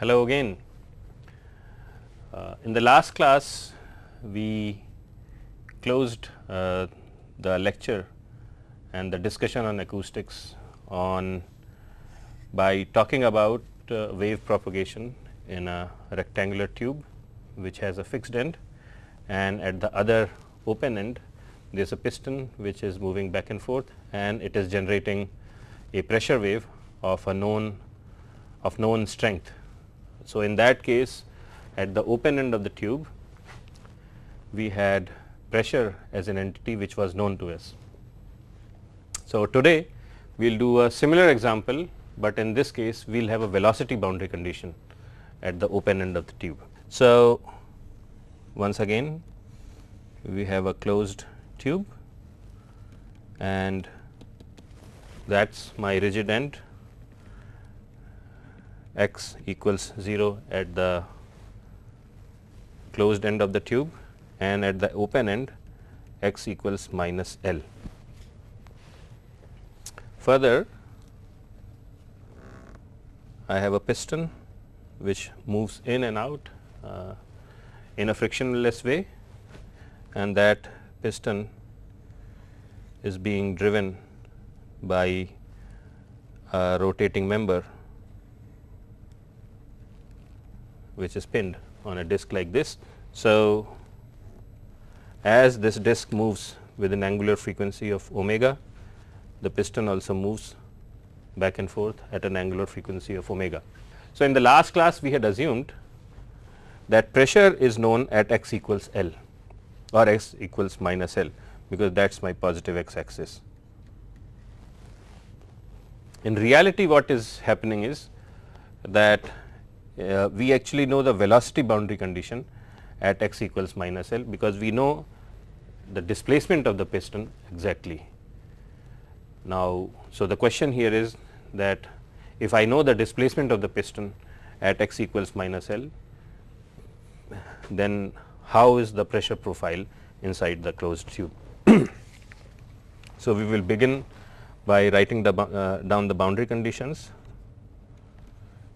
Hello again. Uh, in the last class, we closed uh, the lecture and the discussion on acoustics on by talking about uh, wave propagation in a rectangular tube which has a fixed end and at the other open end there is a piston which is moving back and forth and it is generating a pressure wave of a known of known strength. So, in that case at the open end of the tube we had pressure as an entity which was known to us. So, today we will do a similar example, but in this case we will have a velocity boundary condition at the open end of the tube. So, once again we have a closed tube and that is my rigid end x equals 0 at the closed end of the tube and at the open end x equals minus L. Further, I have a piston which moves in and out uh, in a frictionless way and that piston is being driven by a rotating member which is pinned on a disc like this. So, as this disc moves with an angular frequency of omega, the piston also moves back and forth at an angular frequency of omega. So, in the last class we had assumed that pressure is known at x equals L or x equals minus L, because that is my positive x axis. In reality what is happening is that uh, we actually know the velocity boundary condition at x equals minus L, because we know the displacement of the piston exactly. Now, so the question here is that if I know the displacement of the piston at x equals minus L, then how is the pressure profile inside the closed tube. so, we will begin by writing the uh, down the boundary conditions.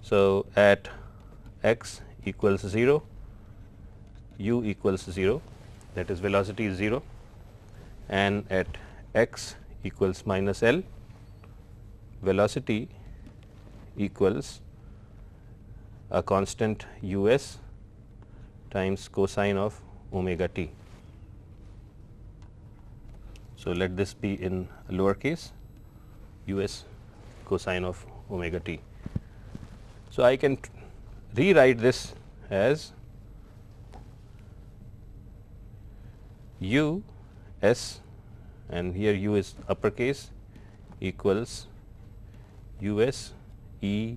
So, at x equals 0, u equals 0 that is velocity is 0 and at x equals minus L velocity equals a constant u s times cosine of omega t. So, let this be in lower case u s cosine of omega t. So, I can rewrite this as u s and here u is uppercase equals u s e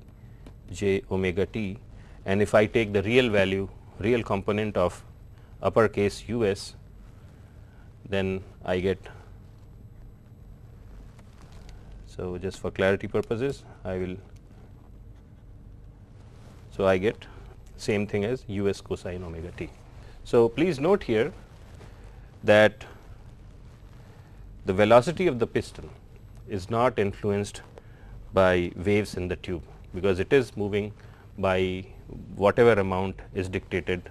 j omega t. And if I take the real value real component of uppercase u s then I get so just for clarity purposes I will so I get same thing as u s cosine omega t. So please note here that the velocity of the piston is not influenced by waves in the tube, because it is moving by whatever amount is dictated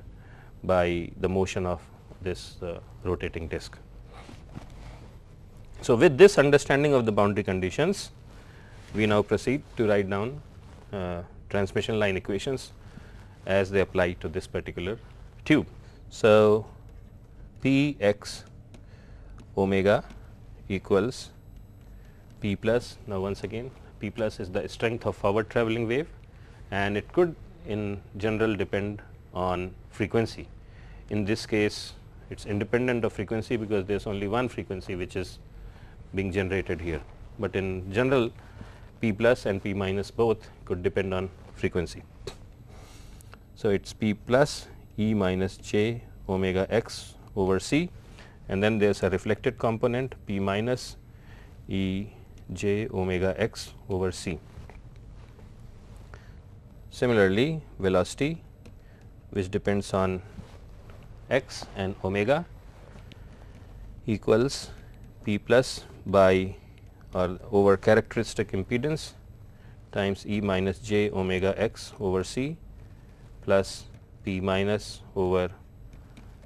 by the motion of this uh, rotating disc. So, with this understanding of the boundary conditions, we now proceed to write down uh, transmission line equations as they apply to this particular tube. So, P x omega equals P plus. Now, once again P plus is the strength of forward travelling wave and it could in general depend on frequency. In this case it is independent of frequency because there is only one frequency which is being generated here, but in general P plus and P minus both could depend on frequency. So, it is P plus E minus j omega x over c and then there is a reflected component P minus E j omega x over c. Similarly, velocity which depends on x and omega equals P plus by or over characteristic impedance times E minus j omega x over c plus p minus over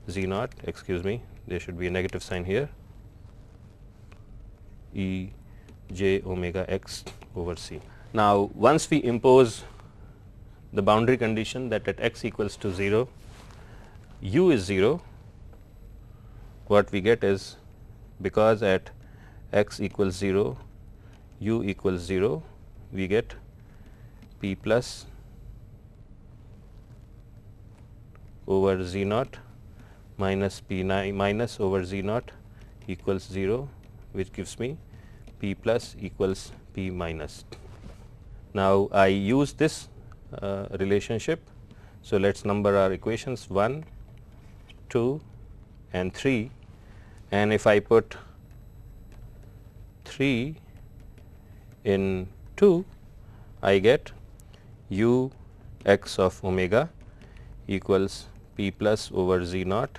z naught excuse me there should be a negative sign here e j omega x over c. Now, once we impose the boundary condition that at x equals to 0 u is 0 what we get is because at x equals 0 u equals 0 we get p plus over z naught minus p minus over z naught equals 0 which gives me p plus equals p minus. Now, I use this uh, relationship. So, let us number our equations 1, 2 and 3 and if I put 3 in 2 I get u x of omega equals p plus over z naught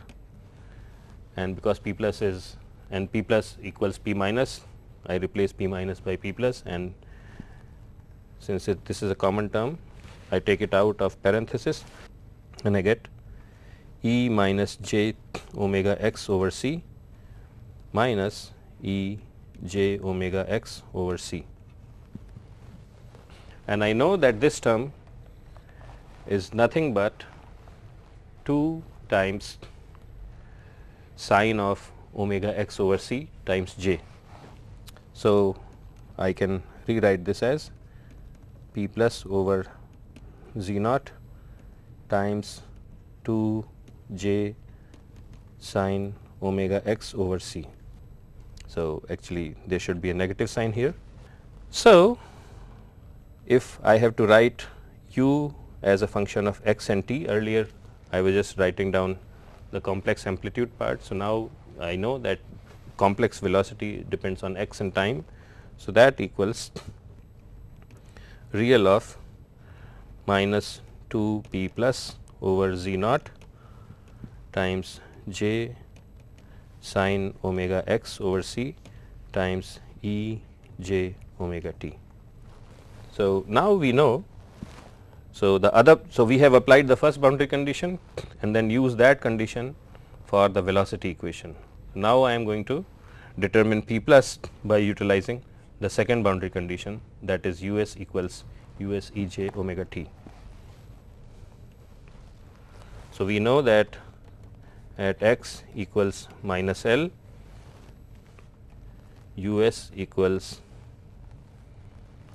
and because p plus is and p plus equals p minus I replace p minus by p plus and since it, this is a common term I take it out of parenthesis and I get e minus j omega x over c minus e j omega x over c. And I know that this term is nothing but 2 times sine of omega x over c times j. So, I can rewrite this as p plus over z naught times 2 j sine omega x over c. So, actually there should be a negative sign here. So, if I have to write u as a function of x and t earlier I was just writing down the complex amplitude part. So, now I know that complex velocity depends on x and time. So, that equals real of minus 2 p plus over z naught times j sine omega x over c times e j omega t. So, now we know so the other so we have applied the first boundary condition and then use that condition for the velocity equation. Now, I am going to determine p plus by utilizing the second boundary condition that is u s equals u s e j omega t. So, we know that at x equals minus L u s equals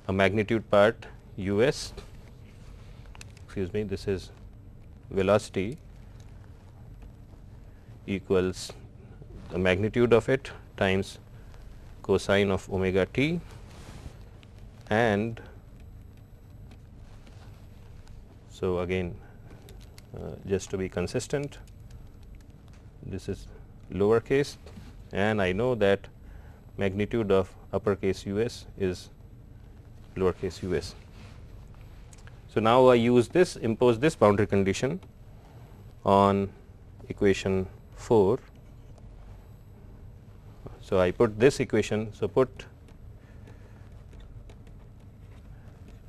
a magnitude part u s. Excuse me this is velocity equals the magnitude of it times cosine of omega t and so again uh, just to be consistent this is lowercase and I know that magnitude of uppercase u s is lowercase u s. So, now I use this impose this boundary condition on equation 4 so, I put this equation. So, put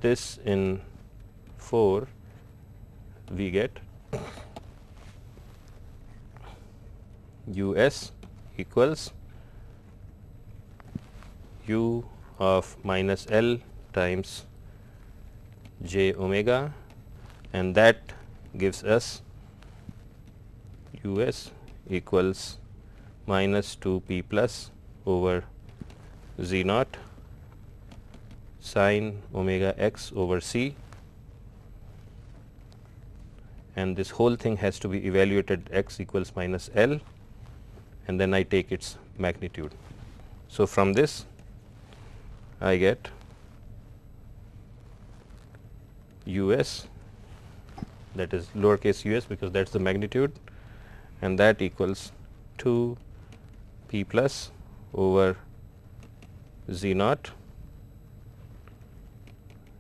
this in 4 we get u s equals u of minus L times j omega and that gives us u s equals minus 2 p plus over z naught sine omega x over c and this whole thing has to be evaluated x equals minus L and then I take its magnitude. So, from this I get u s that is lowercase u s because that is the magnitude and that equals 2 p plus over z naught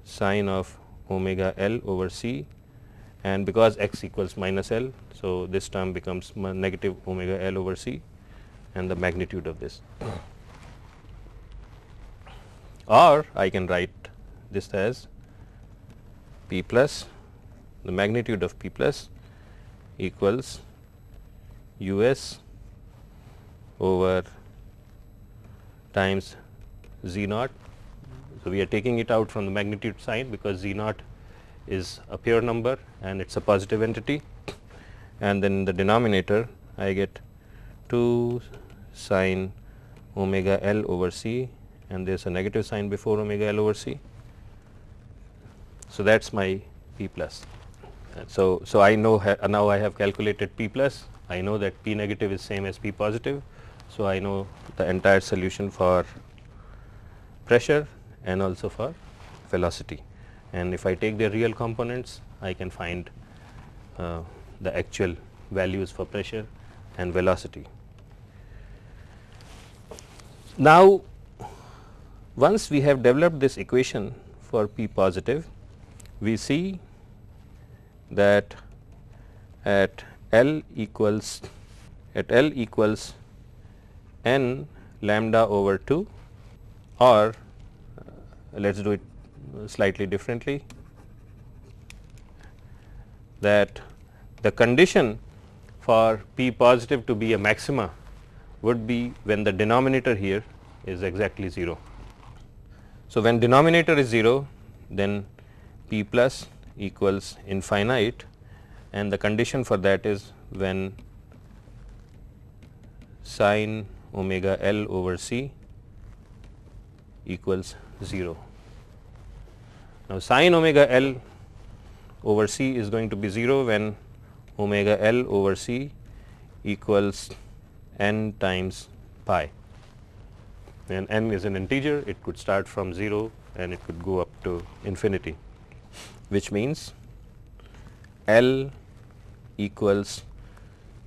sine of omega L over c and because x equals minus L. So, this term becomes negative omega L over c and the magnitude of this. or I can write this as p plus the magnitude of P plus equals U s over times z naught. So, we are taking it out from the magnitude sign because z naught is a pure number and it is a positive entity and then the denominator I get 2 sine omega L over C and there is a negative sign before omega L over C. So, that is my P plus. So, so I know now I have calculated P plus, I know that P negative is same as P positive. So, I know the entire solution for pressure and also for velocity and if I take the real components I can find uh, the actual values for pressure and velocity. Now, once we have developed this equation for P positive, we see that at L equals at L equals n lambda over 2 or uh, let us do it slightly differently that the condition for P positive to be a maxima would be when the denominator here is exactly 0. So, when denominator is 0 then P plus equals infinite and the condition for that is when sine omega L over C equals 0. Now, sine omega L over C is going to be 0 when omega L over C equals n times pi and n is an integer it could start from 0 and it could go up to infinity which means L equals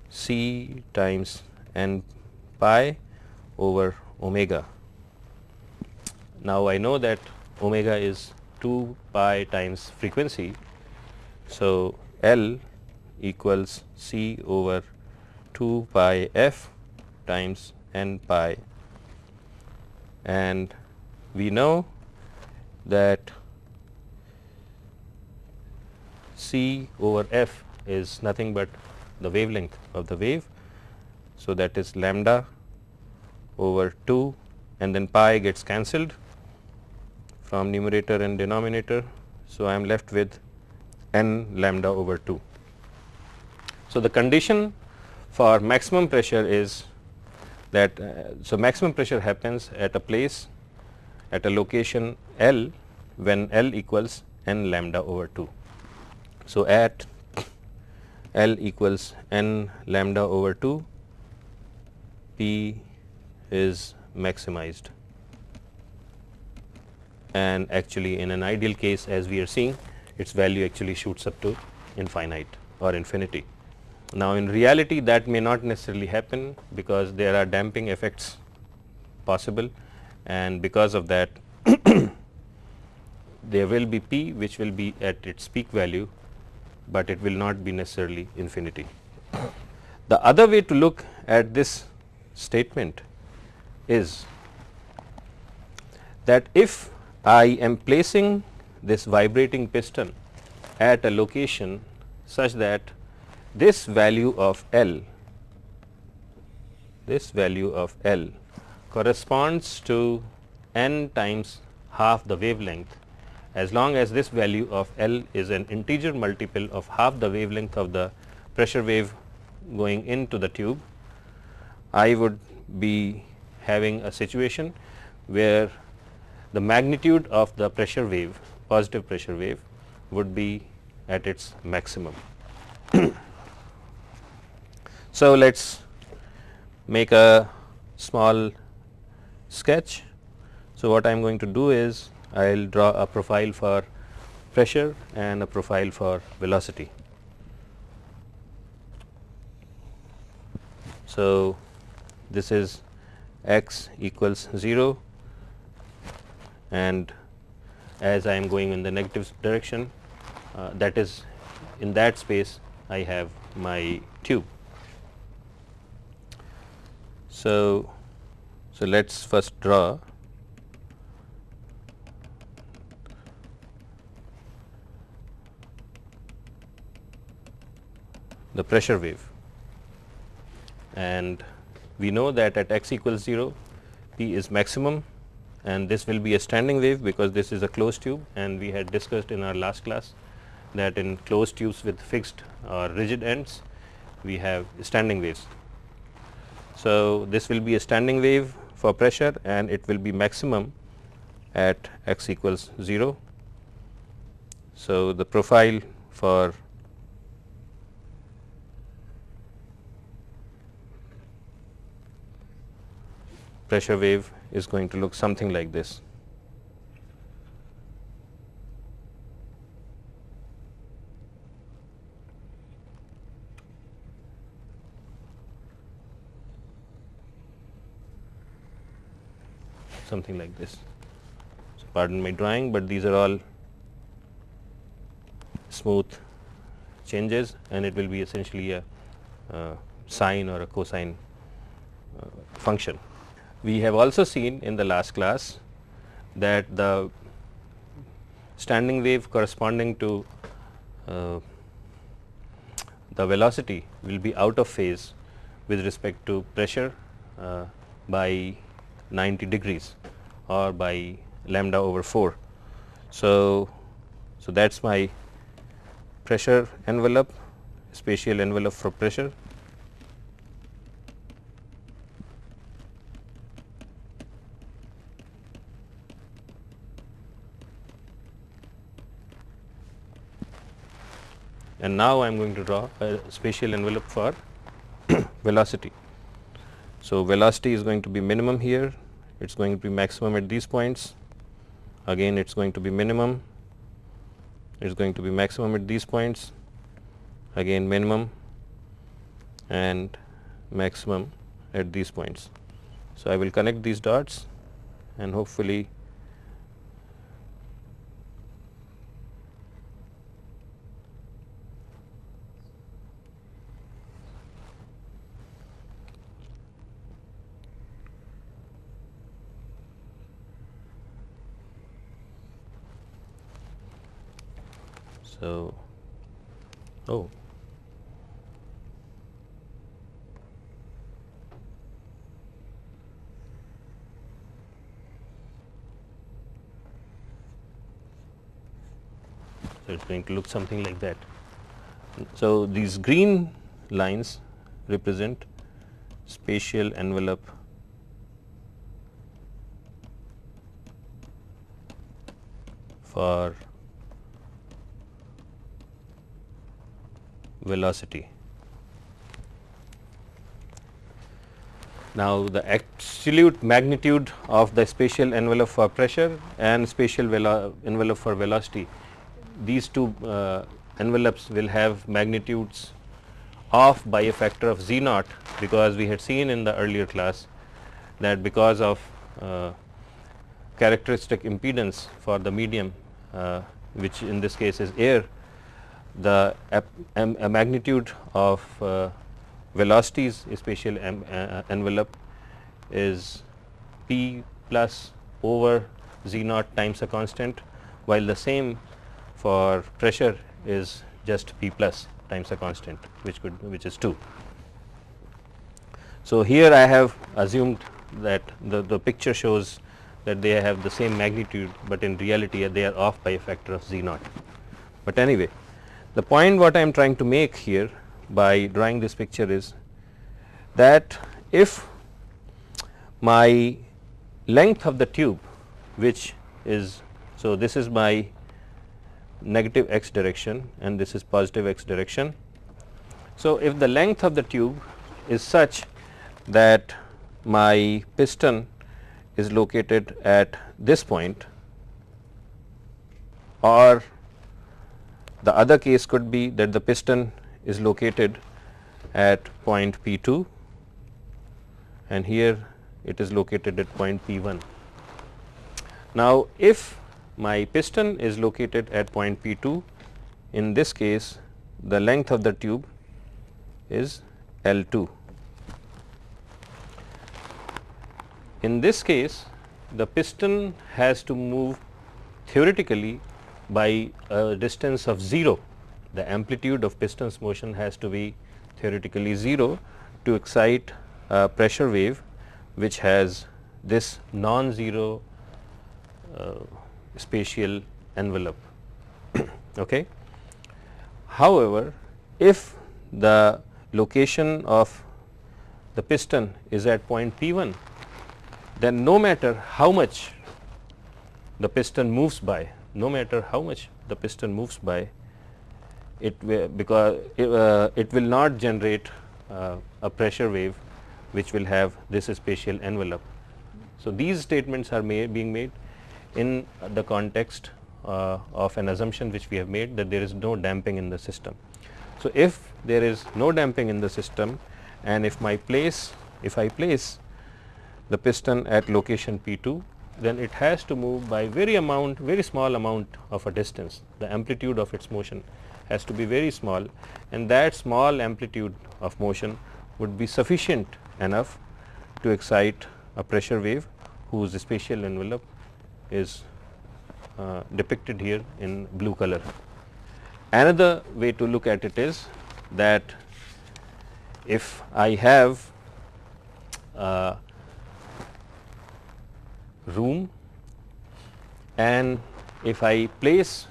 C times n pi over omega. Now, I know that omega is 2 pi times frequency. So, L equals C over 2 pi f times n pi and we know that C over f is nothing but the wavelength of the wave. So, that is lambda over 2 and then pi gets cancelled from numerator and denominator. So, I am left with n lambda over 2. So, the condition for maximum pressure is that uh, so maximum pressure happens at a place at a location L when L equals n lambda over 2. So, at L equals n lambda over 2 P is maximized and actually in an ideal case as we are seeing its value actually shoots up to infinite or infinity. Now, in reality that may not necessarily happen because there are damping effects possible and because of that there will be P which will be at its peak value, but it will not be necessarily infinity. The other way to look at this statement is that if I am placing this vibrating piston at a location such that this value of L, this value of L corresponds to n times half the wavelength as long as this value of L is an integer multiple of half the wavelength of the pressure wave going into the tube, I would be having a situation where the magnitude of the pressure wave, positive pressure wave would be at its maximum. So, let us make a small sketch. So, what I am going to do is I will draw a profile for pressure and a profile for velocity. So, this is x equals 0 and as I am going in the negative direction uh, that is in that space I have my tube. So, so let us first draw the pressure wave and we know that at x equals 0 P is maximum and this will be a standing wave because this is a closed tube and we had discussed in our last class that in closed tubes with fixed or rigid ends we have standing waves. So, this will be a standing wave for pressure and it will be maximum at x equals 0. So, the profile for pressure wave is going to look something like this. something like this. So, pardon my drawing, but these are all smooth changes and it will be essentially a uh, sine or a cosine uh, function. We have also seen in the last class that the standing wave corresponding to uh, the velocity will be out of phase with respect to pressure uh, by 90 degrees or by lambda over 4. So, so that is my pressure envelope, spatial envelope for pressure and now I am going to draw a spatial envelope for velocity. So, velocity is going to be minimum here, it is going to be maximum at these points, again it is going to be minimum, it is going to be maximum at these points, again minimum and maximum at these points. So, I will connect these dots and hopefully So, oh. So, it is going to look something like that. So, these green lines represent spatial envelope for velocity. Now, the absolute magnitude of the spatial envelope for pressure and spatial envelope for velocity, these two uh, envelopes will have magnitudes off by a factor of z naught because we had seen in the earlier class that because of uh, characteristic impedance for the medium uh, which in this case is air the magnitude of uh, velocities spatial uh, envelope is p plus over z naught times a constant while the same for pressure is just p plus times a constant which could which is 2. So, here I have assumed that the, the picture shows that they have the same magnitude, but in reality they are off by a factor of z naught. But anyway, the point what I am trying to make here by drawing this picture is that if my length of the tube which is so this is my negative x direction and this is positive x direction. So, if the length of the tube is such that my piston is located at this point or the other case could be that the piston is located at point P 2 and here it is located at point P 1. Now, if my piston is located at point P 2, in this case the length of the tube is L 2. In this case the piston has to move theoretically by a distance of 0 the amplitude of piston's motion has to be theoretically 0 to excite a pressure wave which has this non-zero uh, spatial envelope. okay. However, if the location of the piston is at point P 1, then no matter how much the piston moves by, no matter how much the piston moves by, it will because it, uh, it will not generate uh, a pressure wave which will have this spatial envelope. So, these statements are made being made in the context uh, of an assumption which we have made that there is no damping in the system. So, if there is no damping in the system and if my place if I place the piston at location P 2 then it has to move by very amount very small amount of a distance the amplitude of its motion has to be very small and that small amplitude of motion would be sufficient enough to excite a pressure wave whose spatial envelope is uh, depicted here in blue color. Another way to look at it is that if I have a room and if I place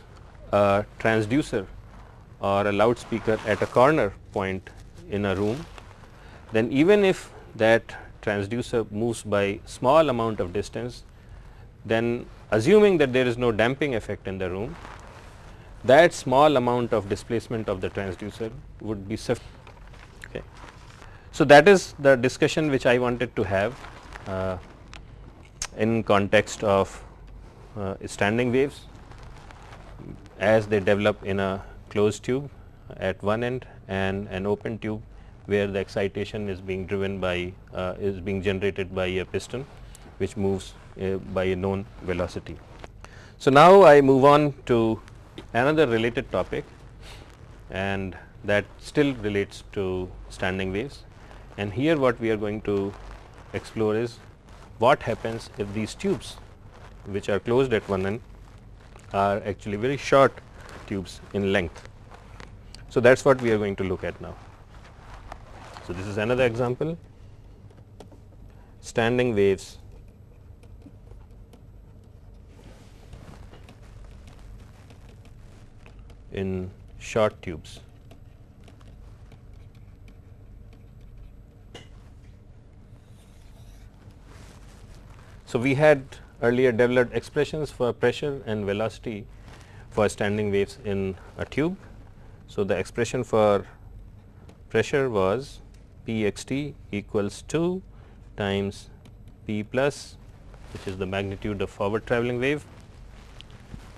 a transducer or a loudspeaker at a corner point in a room, then even if that transducer moves by small amount of distance, then assuming that there is no damping effect in the room, that small amount of displacement of the transducer would be sufficient. Okay. So, that is the discussion which I wanted to have uh, in context of uh, standing waves as they develop in a closed tube at one end and an open tube where the excitation is being driven by uh, is being generated by a piston which moves uh, by a known velocity. So, now I move on to another related topic and that still relates to standing waves and here what we are going to explore is what happens if these tubes which are closed at one end are actually very short tubes in length. So, that is what we are going to look at now. So, this is another example standing waves in short tubes. So, we had earlier developed expressions for pressure and velocity for standing waves in a tube. So, the expression for pressure was P x t equals 2 times P plus which is the magnitude of forward travelling wave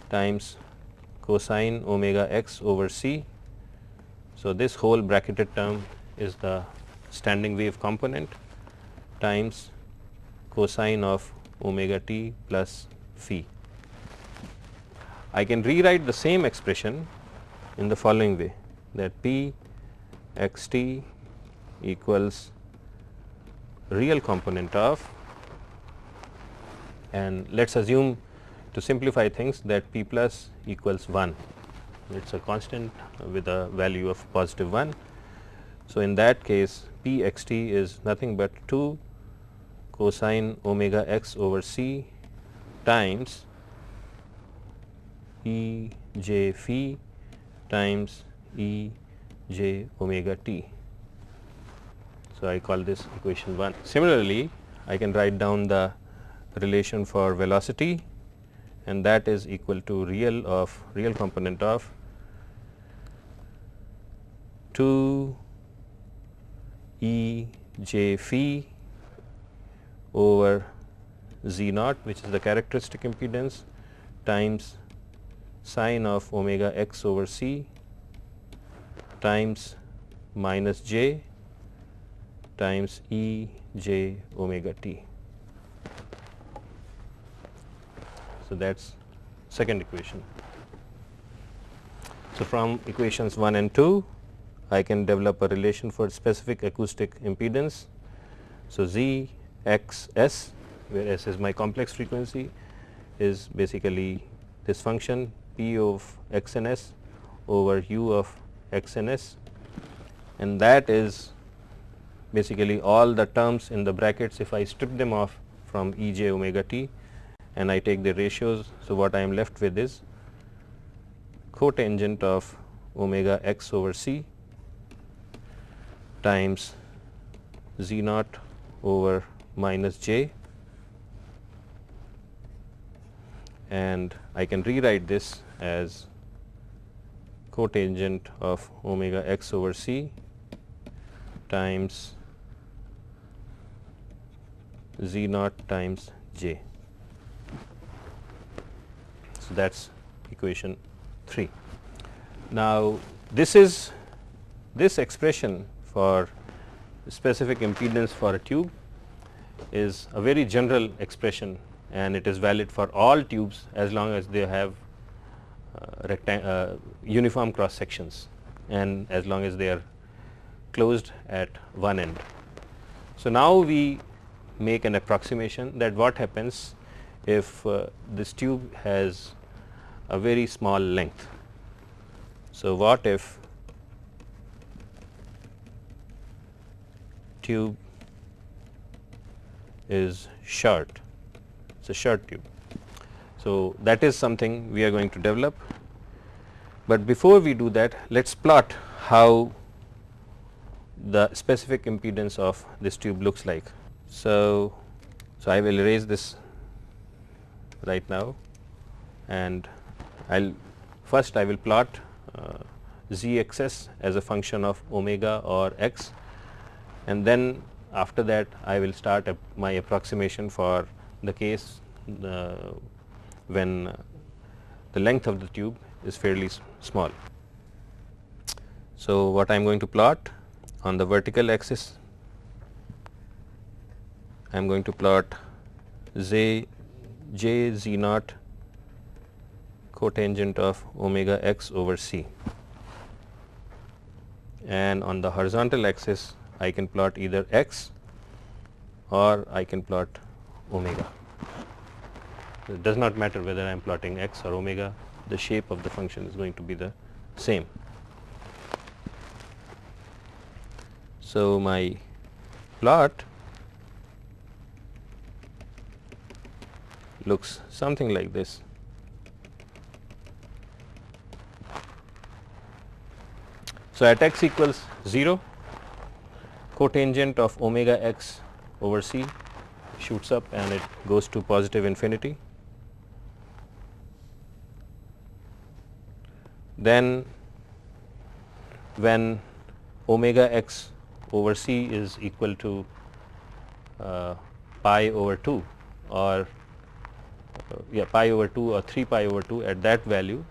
times cosine omega x over c. So, this whole bracketed term is the standing wave component times cosine of omega t plus phi. I can rewrite the same expression in the following way that p x t equals real component of and let us assume to simplify things that p plus equals 1 it is a constant with a value of positive 1. So, in that case p x t is nothing but 2 cosine omega x over c times e j phi times e j omega t. So, I call this equation 1. Similarly, I can write down the relation for velocity and that is equal to real of real component of 2 E j phi over z naught which is the characteristic impedance times sine of omega x over c times minus j times E j omega t. So, that is second equation. So, from equations 1 and 2 I can develop a relation for specific acoustic impedance. So, Z x s where s is my complex frequency is basically this function p of x and s over u of x and s and that is basically all the terms in the brackets if I strip them off from e j omega t and I take the ratios. So, what I am left with is cotangent of omega x over c times z naught over minus j and I can rewrite this as cotangent of omega x over c times z naught times j. So, that is equation 3. Now, this is this expression for specific impedance for a tube is a very general expression and it is valid for all tubes as long as they have uh, uh, uniform cross sections and as long as they are closed at one end. So, now we make an approximation that what happens if uh, this tube has a very small length. So, what if tube is short, it is a short tube. So, that is something we are going to develop, but before we do that let us plot how the specific impedance of this tube looks like. So, so I will erase this right now and I will first I will plot uh, as a function of omega or x and then after that I will start my approximation for the case uh, when the length of the tube is fairly small. So, what I am going to plot on the vertical axis I am going to plot z j z naught cotangent of omega x over c and on the horizontal axis I can plot either x or I can plot omega. It does not matter whether I am plotting x or omega, the shape of the function is going to be the same. So, my plot looks something like this. So, at x equals 0, cotangent of omega x over c shoots up and it goes to positive infinity. Then when omega x over c is equal to uh, pi over 2 or uh, yeah pi over 2 or 3 pi over 2 at that value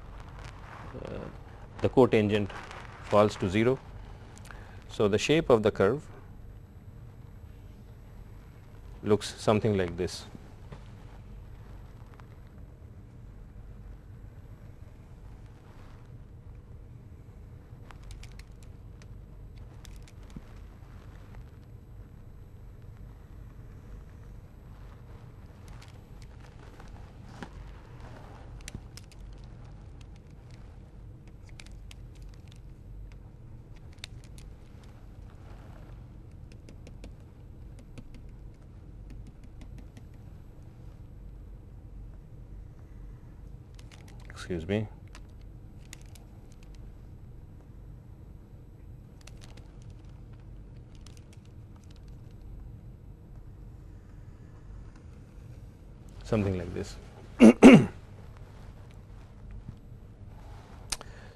uh, the cotangent falls to 0. So, the shape of the curve looks something like this. excuse me. something like this.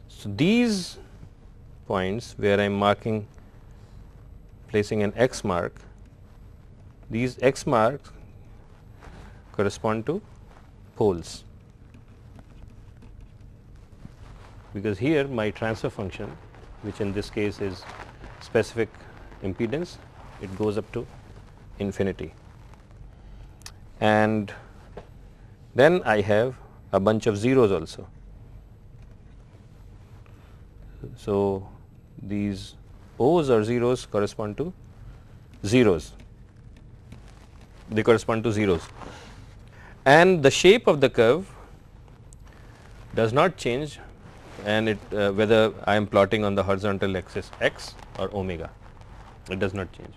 so, these points where I am marking placing an x mark, these x marks correspond to poles. Because here my transfer function which in this case is specific impedance it goes up to infinity. And then I have a bunch of zeros also. So, these O's or zeros correspond to zeros, they correspond to zeros. And the shape of the curve does not change and it uh, whether I am plotting on the horizontal axis x or omega it does not change.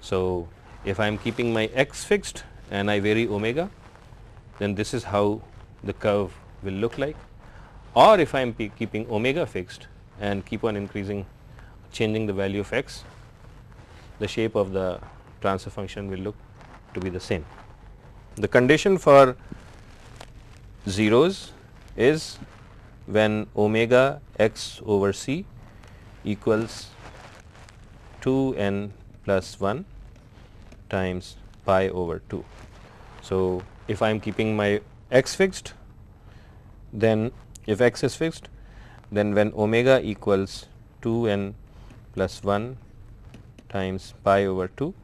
So, if I am keeping my x fixed and I vary omega then this is how the curve will look like or if I am keeping omega fixed and keep on increasing changing the value of x the shape of the transfer function will look to be the same. The condition for zeros is when omega x over c equals 2 n plus 1 times pi over 2. So, if I am keeping my x fixed then if x is fixed then when omega equals 2 n plus 1 times pi over 2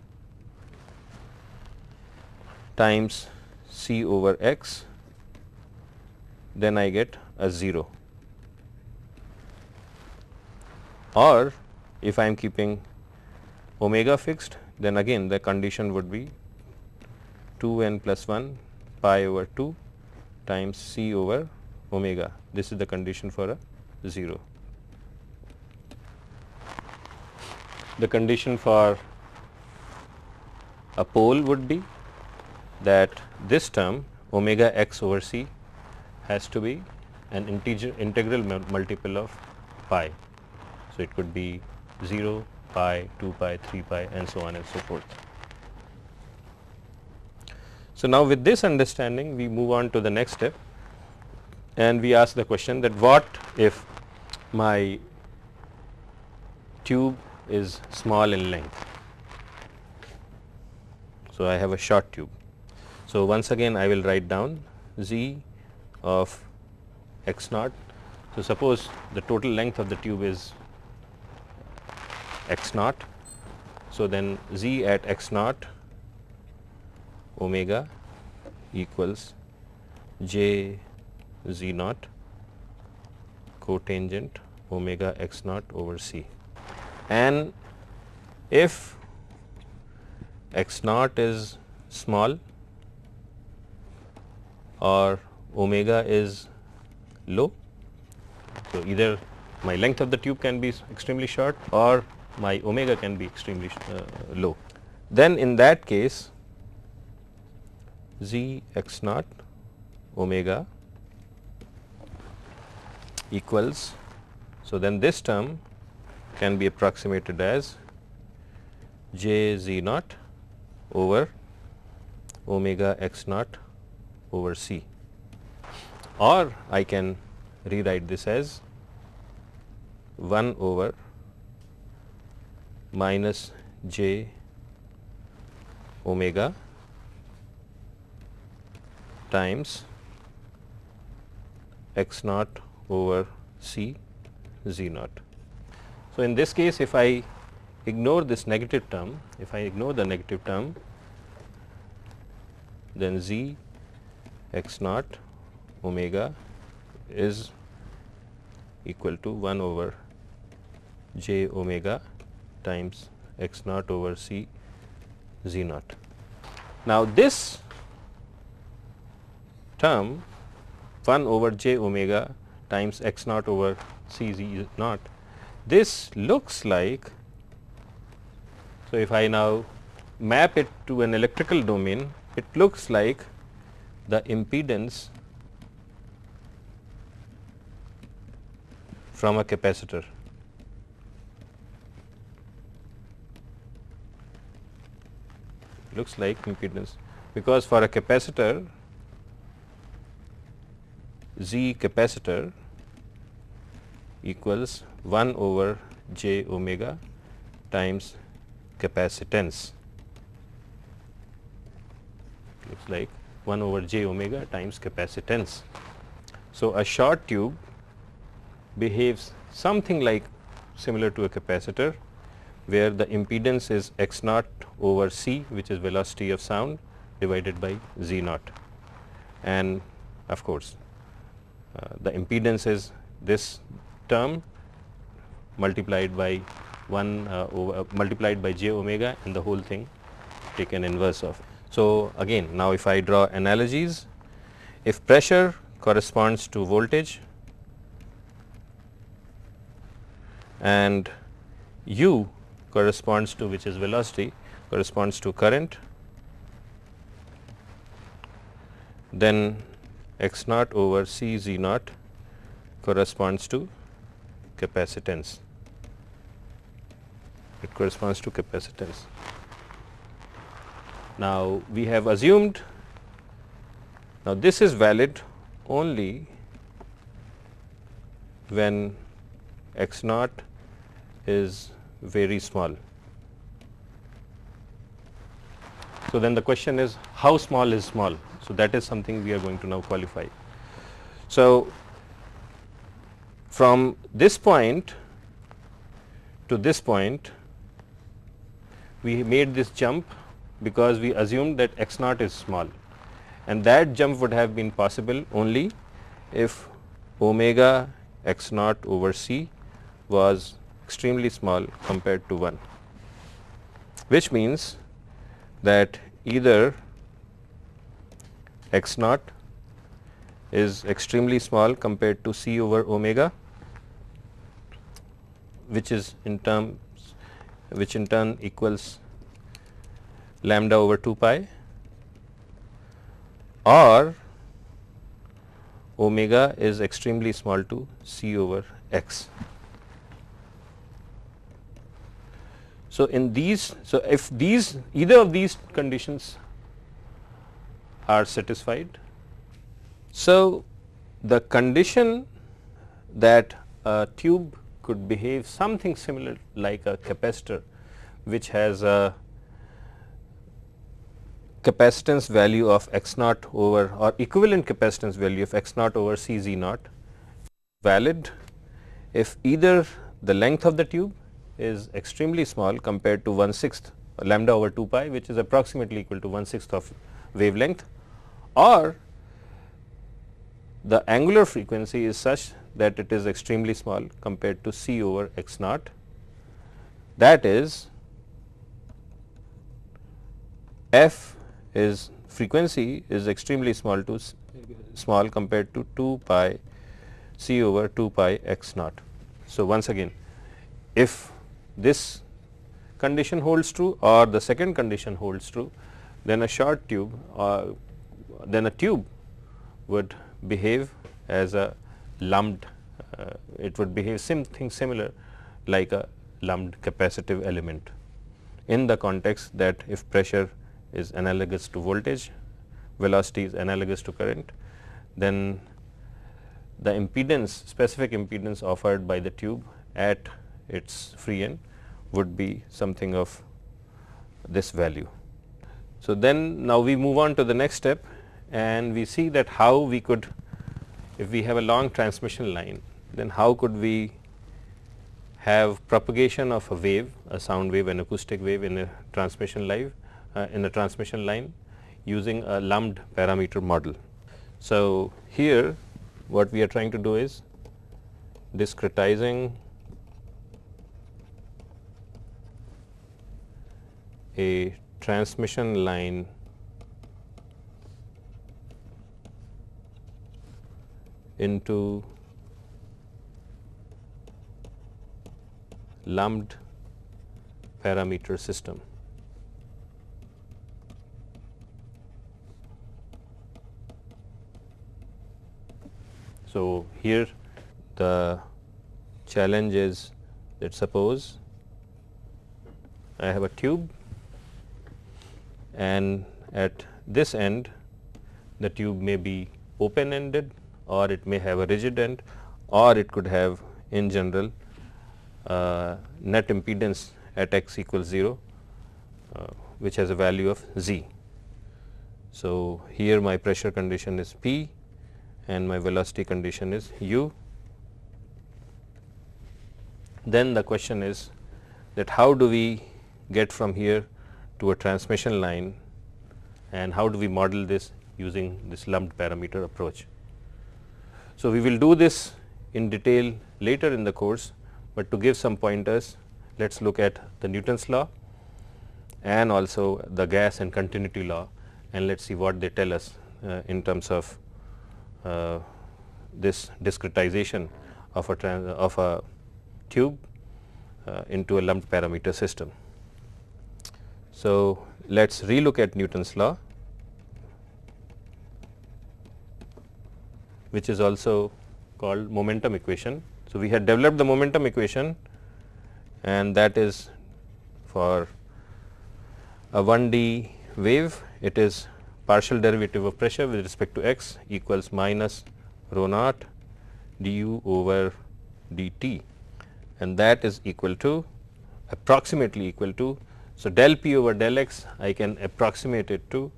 times c over x then I get a 0 or if I am keeping omega fixed then again the condition would be 2 n plus 1 pi over 2 times c over omega this is the condition for a 0. The condition for a pole would be that this term omega x over c has to be an integer integral multiple of pi. So, it could be 0, pi, 2 pi, 3 pi and so on and so forth. So, now with this understanding we move on to the next step and we ask the question that what if my tube is small in length. So, I have a short tube. So, once again I will write down z of x naught. So, suppose the total length of the tube is x naught. So, then z at x naught omega equals j z naught cotangent omega x naught over c. And if x naught is small or omega is low. So, either my length of the tube can be extremely short or my omega can be extremely uh, low. Then in that case z x naught omega equals. So, then this term can be approximated as j z naught over omega x naught over c or I can rewrite this as 1 over minus j omega times x naught over c z naught. So, in this case if I ignore this negative term, if I ignore the negative term then z x naught omega is equal to 1 over j omega times x naught over c z naught. Now, this term 1 over j omega times x naught over c z naught, this looks like, so if I now map it to an electrical domain, it looks like the impedance from a capacitor. Looks like impedance because for a capacitor Z capacitor equals 1 over j omega times capacitance looks like 1 over j omega times capacitance. So, a short tube behaves something like similar to a capacitor where the impedance is x naught over c which is velocity of sound divided by z naught and of course uh, the impedance is this term multiplied by 1 uh, over, uh, multiplied by j omega and the whole thing taken inverse of. So, again now if I draw analogies if pressure corresponds to voltage and u corresponds to which is velocity corresponds to current. Then x naught over c z naught corresponds to capacitance. It corresponds to capacitance. Now we have assumed now this is valid only when x naught is very small. So, then the question is how small is small. So, that is something we are going to now qualify. So, from this point to this point we made this jump because we assumed that x naught is small and that jump would have been possible only if omega x naught over c was extremely small compared to 1, which means that either x naught is extremely small compared to c over omega, which is in terms which in turn equals lambda over 2 pi or omega is extremely small to c over x. So, in these so if these either of these conditions are satisfied. So, the condition that a tube could behave something similar like a capacitor which has a capacitance value of x naught over or equivalent capacitance value of x naught over C z naught valid if either the length of the tube is extremely small compared to 1 sixth lambda over 2 pi which is approximately equal to 1 sixth of wavelength or the angular frequency is such that it is extremely small compared to c over x naught that is f is frequency is extremely small to small compared to 2 pi c over 2 pi x naught. So, once again if this condition holds true or the second condition holds true, then a short tube or then a tube would behave as a lumped, uh, it would behave something similar like a lumped capacitive element in the context that if pressure is analogous to voltage, velocity is analogous to current, then the impedance specific impedance offered by the tube at its free end would be something of this value. So, then now we move on to the next step and we see that how we could if we have a long transmission line then how could we have propagation of a wave a sound wave an acoustic wave in a transmission line uh, in a transmission line using a lumped parameter model. So, here what we are trying to do is discretizing a transmission line into lumped parameter system. So, here the challenge is that suppose I have a tube and at this end the tube may be open ended or it may have a rigid end or it could have in general uh, net impedance at x equals 0 uh, which has a value of z. So, here my pressure condition is P and my velocity condition is u. Then the question is that how do we get from here to a transmission line and how do we model this using this lumped parameter approach. So, we will do this in detail later in the course, but to give some pointers let us look at the Newton's law and also the gas and continuity law and let us see what they tell us uh, in terms of uh, this discretization of a, of a tube uh, into a lumped parameter system. So, let us relook at Newton's law which is also called momentum equation. So, we had developed the momentum equation and that is for a 1D wave it is partial derivative of pressure with respect to x equals minus rho naught du over dt and that is equal to approximately equal to. So, del p over del x I can approximate it to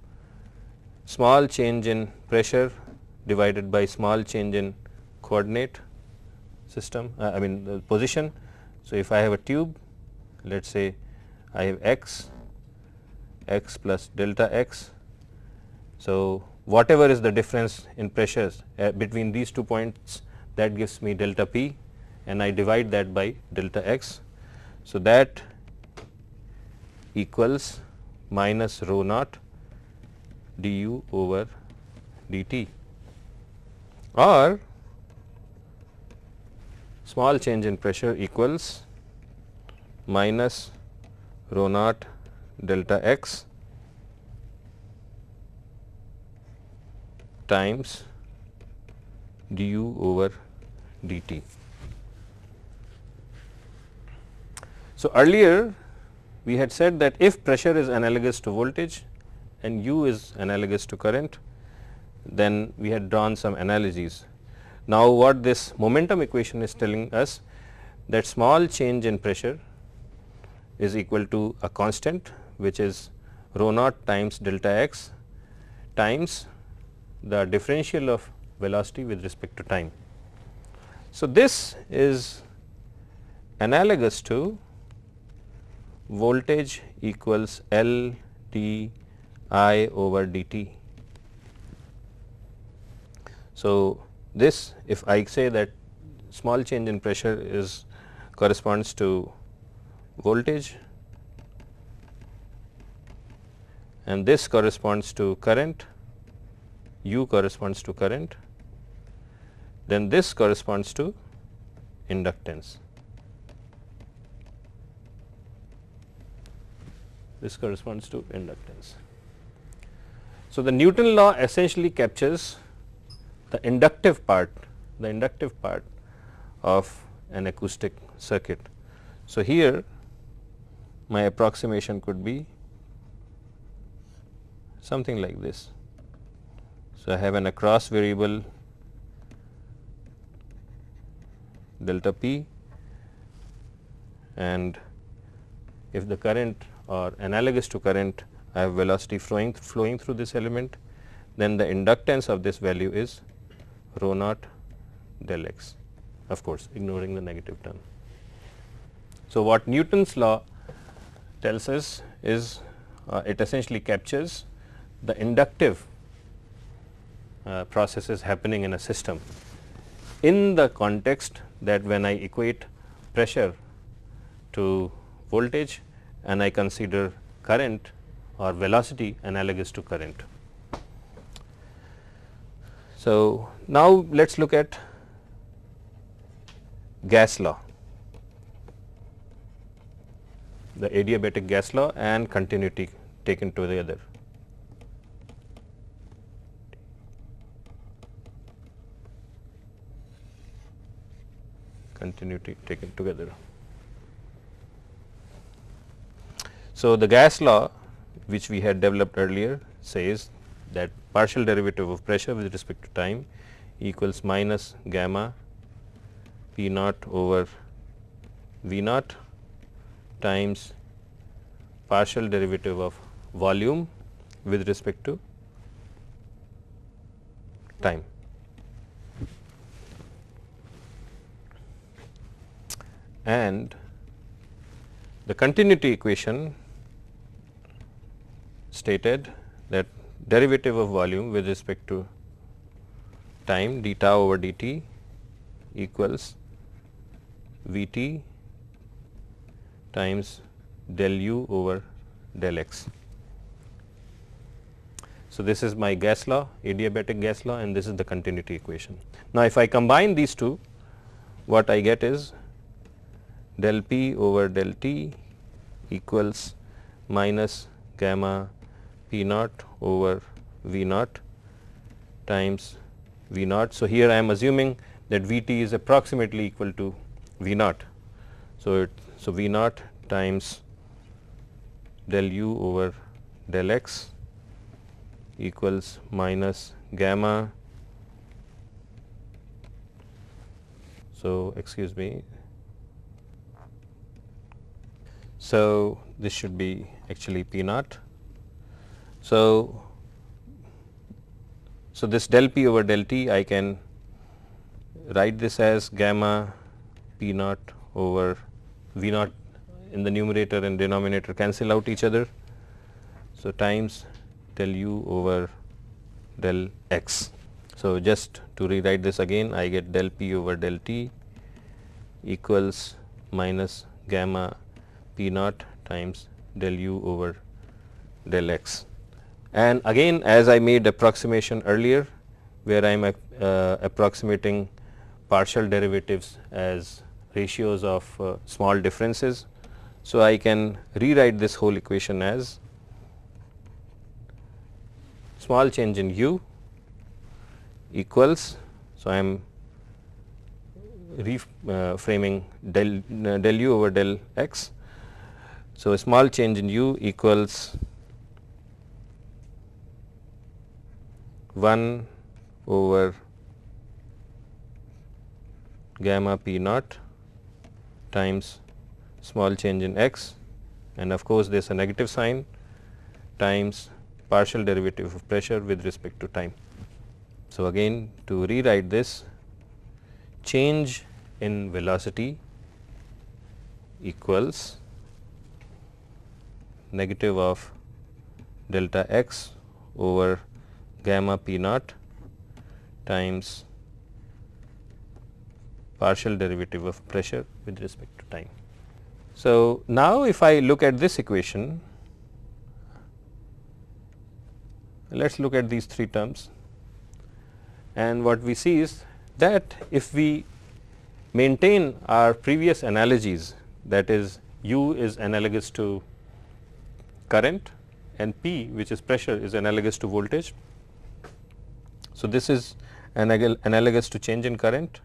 small change in pressure divided by small change in coordinate system uh, I mean position. So, if I have a tube let us say I have x x plus delta x. So, whatever is the difference in pressures uh, between these two points that gives me delta p and I divide that by delta x. So, that equals minus rho naught du over dt or small change in pressure equals minus rho naught delta x times du over dt. So, earlier we had said that if pressure is analogous to voltage and u is analogous to current, then we had drawn some analogies. Now, what this momentum equation is telling us that small change in pressure is equal to a constant which is rho naught times delta x times the differential of velocity with respect to time. So, this is analogous to voltage equals L d I over dt. So, this if I say that small change in pressure is corresponds to voltage and this corresponds to current, u corresponds to current, then this corresponds to inductance. This corresponds to inductance. So, the Newton law essentially captures the inductive part, the inductive part of an acoustic circuit. So, here my approximation could be something like this. So, I have an across variable delta p and if the current or analogous to current I have velocity flowing flowing through this element then the inductance of this value is rho naught del x of course ignoring the negative term. So, what Newton's law tells us is uh, it essentially captures the inductive uh, processes happening in a system in the context that when I equate pressure to voltage and I consider current or velocity analogous to current. So, now let us look at gas law, the adiabatic gas law and continuity taken together. continuity taken together. So, the gas law which we had developed earlier says that partial derivative of pressure with respect to time equals minus gamma P naught over V naught times partial derivative of volume with respect to time. And the continuity equation stated that derivative of volume with respect to time d tau over dt equals V t times del u over del x. So, this is my gas law adiabatic gas law and this is the continuity equation. Now, if I combine these two what I get is del P over del T equals minus gamma P naught over V naught times V naught. So, here I am assuming that V t is approximately equal to V naught. So, it, so V naught times del u over del x equals minus gamma. So, excuse me. So, this should be actually P naught. So, so this del P over del T I can write this as gamma P naught over V naught in the numerator and denominator cancel out each other. So, times del u over del x. So, just to rewrite this again I get del p over del t equals minus gamma p naught times del u over del x. And again as I made approximation earlier where I am uh, approximating partial derivatives as ratios of uh, small differences. So, I can rewrite this whole equation as small change in u equals. So, I am reframing uh, del, uh, del u over del x. So, a small change in u equals 1 over gamma p naught times small change in x and of course, there is a negative sign times partial derivative of pressure with respect to time. So, again to rewrite this change in velocity equals negative of delta x over gamma p naught times partial derivative of pressure with respect to time. So, now if I look at this equation let us look at these three terms and what we see is that if we maintain our previous analogies that is u is analogous to current and P which is pressure is analogous to voltage. So, this is analogous to change in current,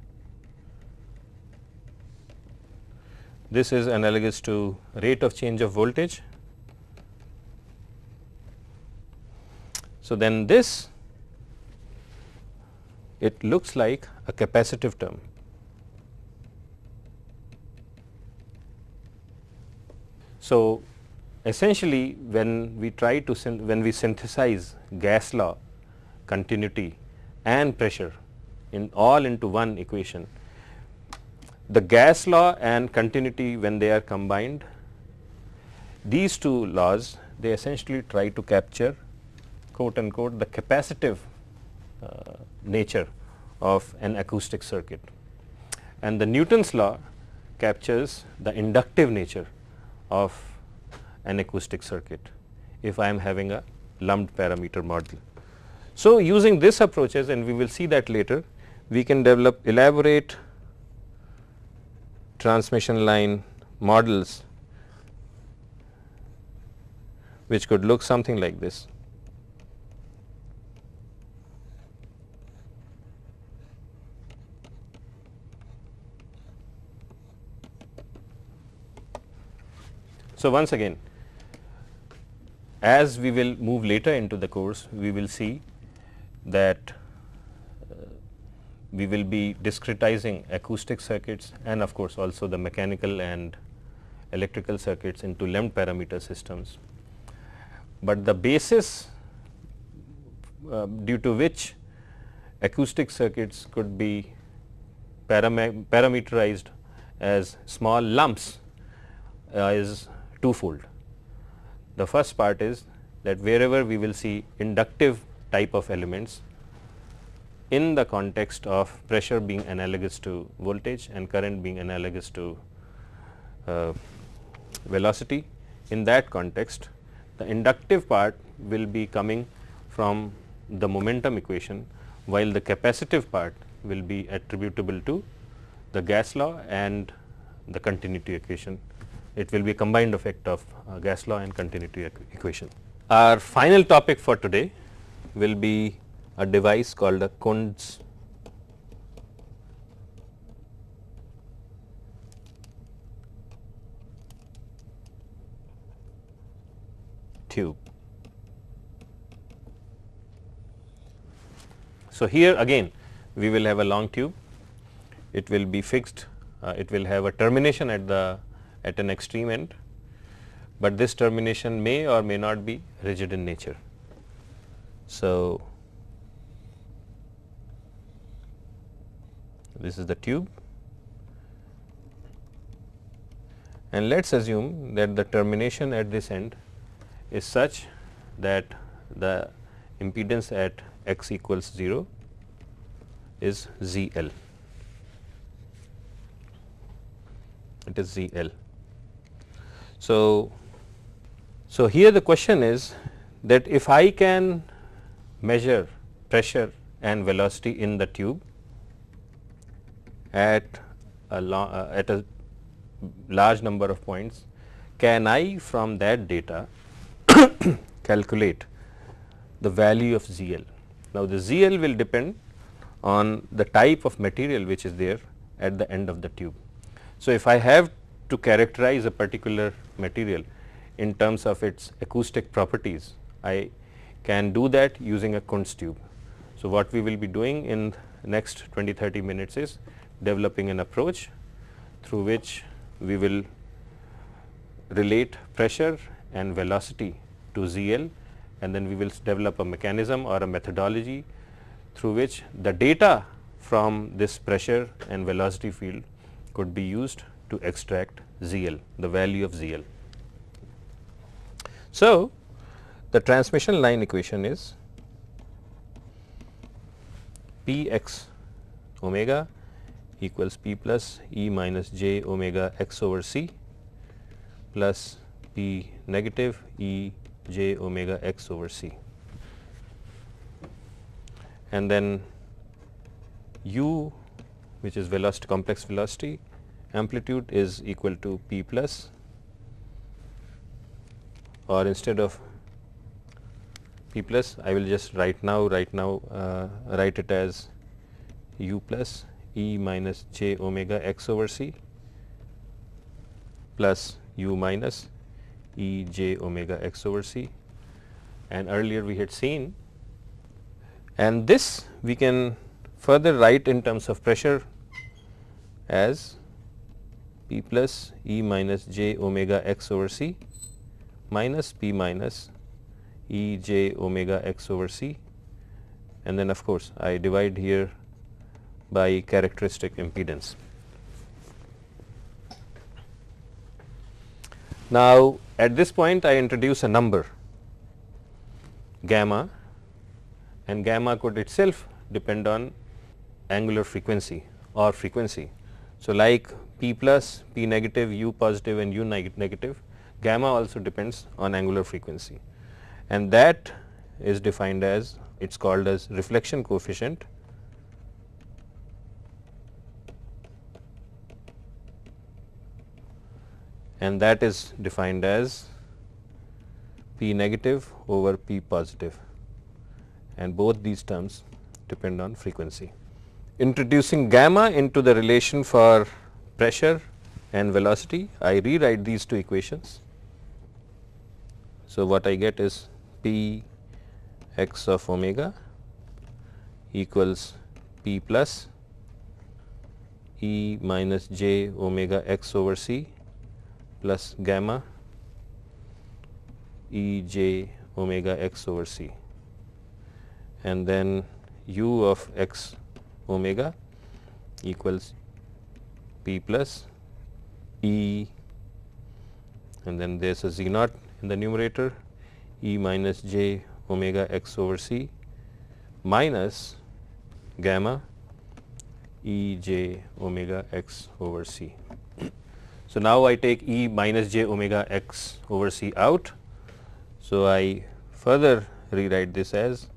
this is analogous to rate of change of voltage So, then this it looks like a capacitive term. So, essentially when we try to when we synthesize gas law, continuity and pressure in all into one equation, the gas law and continuity when they are combined, these two laws they essentially try to capture quote unquote the capacitive uh, nature of an acoustic circuit. And the Newton's law captures the inductive nature of an acoustic circuit if I am having a lumped parameter model. So, using this approaches and we will see that later, we can develop elaborate transmission line models which could look something like this. So, once again as we will move later into the course, we will see that uh, we will be discretizing acoustic circuits and of course, also the mechanical and electrical circuits into lumped parameter systems. But the basis uh, due to which acoustic circuits could be parameterized as small lumps uh, is twofold. The first part is that wherever we will see inductive type of elements in the context of pressure being analogous to voltage and current being analogous to uh, velocity. In that context, the inductive part will be coming from the momentum equation, while the capacitive part will be attributable to the gas law and the continuity equation. It will be a combined effect of uh, gas law and continuity equ equation. Our final topic for today will be a device called a Kundt's tube. So, here again we will have a long tube, it will be fixed, uh, it will have a termination at the at an extreme end, but this termination may or may not be rigid in nature. So, this is the tube and let us assume that the termination at this end is such that the impedance at x equals 0 is Z L. It is Z L. So, so here the question is that if I can measure pressure and velocity in the tube at a uh, at a large number of points, can I from that data calculate the value of ZL. Now, the ZL will depend on the type of material which is there at the end of the tube. So, if I have to characterize a particular material in terms of its acoustic properties, I can do that using a Kundt's tube. So, what we will be doing in next 20 30 minutes is developing an approach through which we will relate pressure and velocity to ZL and then we will develop a mechanism or a methodology through which the data from this pressure and velocity field could be used to extract ZL, the value of ZL. So, the transmission line equation is P x omega equals P plus E minus j omega x over c plus P negative E j omega x over c. And then u which is velocity complex velocity amplitude is equal to p plus or instead of p plus I will just write now right now uh, write it as u plus e minus j omega x over c plus u minus e j omega x over c. And earlier we had seen and this we can further write in terms of pressure as p plus e minus j omega x over c minus p minus e j omega x over c and then of course, I divide here by characteristic impedance. Now, at this point I introduce a number gamma and gamma could itself depend on angular frequency or frequency. So, like p plus, p negative, u positive and u negative gamma also depends on angular frequency and that is defined as it is called as reflection coefficient and that is defined as P negative over P positive and both these terms depend on frequency. Introducing gamma into the relation for pressure and velocity, I rewrite these two equations. So, what I get is P x of omega equals P plus E minus j omega x over c plus gamma E j omega x over c. And then u of x omega equals p plus E. And then there is a z naught in the numerator E minus j omega x over c minus gamma E j omega x over c. So, now I take E minus j omega x over c out. So, I further rewrite this as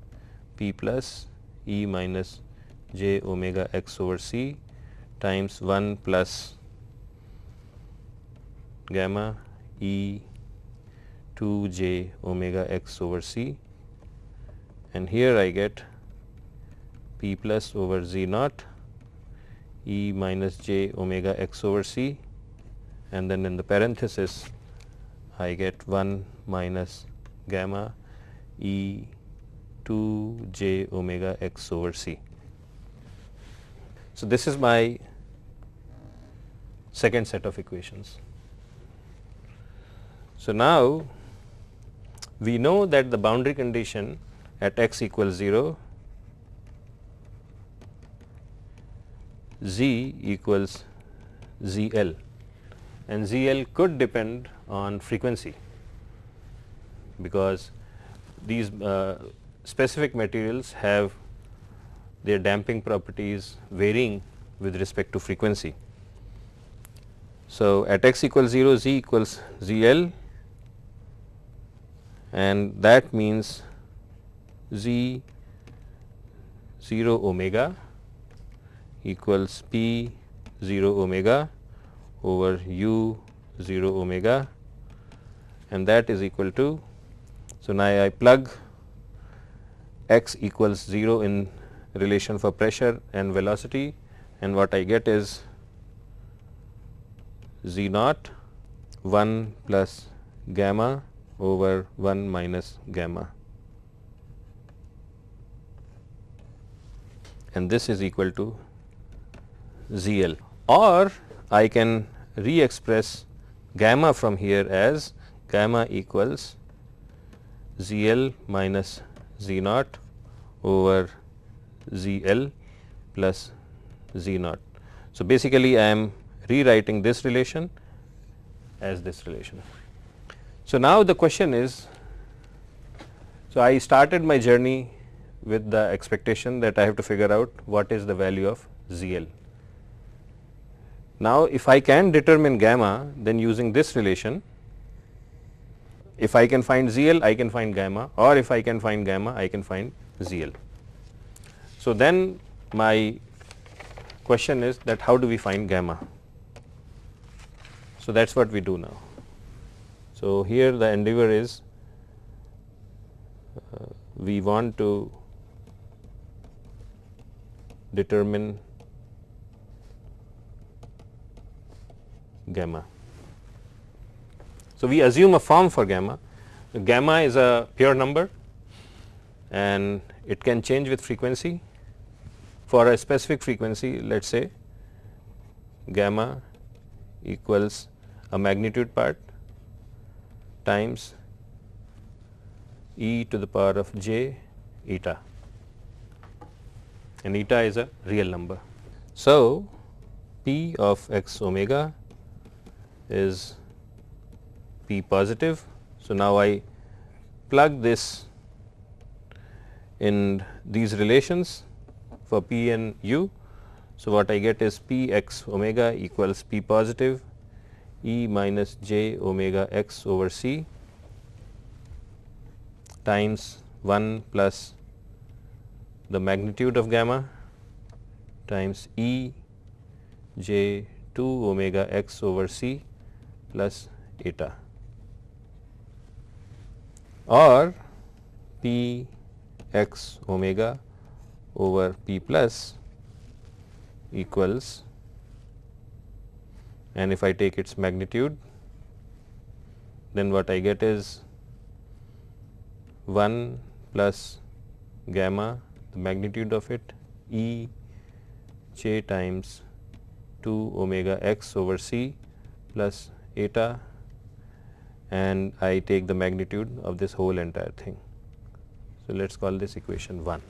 p plus E minus j omega x over c times 1 plus gamma e 2 j omega x over c and here I get p plus over z naught e minus j omega x over c and then in the parenthesis I get 1 minus gamma e 2 j omega x over c. So, this is my second set of equations. So, now we know that the boundary condition at x equals 0 z equals ZL and ZL could depend on frequency because these uh, specific materials have their damping properties varying with respect to frequency. So, at x equals 0 z equals ZL and that means z 0 omega equals p 0 omega over u 0 omega and that is equal to. So, now I plug x equals 0 in relation for pressure and velocity and what I get is z naught 1 plus gamma over 1 minus gamma and this is equal to ZL or I can re-express gamma from here as gamma equals ZL minus Z naught over ZL plus Z naught. So, basically I am rewriting this relation as this relation. So, now the question is, so I started my journey with the expectation that I have to figure out what is the value of ZL. Now, if I can determine gamma then using this relation, if I can find ZL I can find gamma or if I can find gamma I can find ZL. So, then my question is that how do we find gamma? So, that is what we do now. So, here the endeavor is uh, we want to determine gamma. So, we assume a form for gamma. Gamma is a pure number and it can change with frequency. For a specific frequency let us say gamma equals a magnitude part times e to the power of j eta and eta is a real number. So, p of x omega is p positive. So, now I plug this in these relations for p and u. So, what I get is p x omega equals p positive e minus j omega x over c times 1 plus the magnitude of gamma times E j 2 omega x over c plus eta. Or p x omega over p plus equals and if I take its magnitude then what I get is 1 plus gamma the magnitude of it E j times 2 omega x over c plus eta and I take the magnitude of this whole entire thing. So, let us call this equation 1.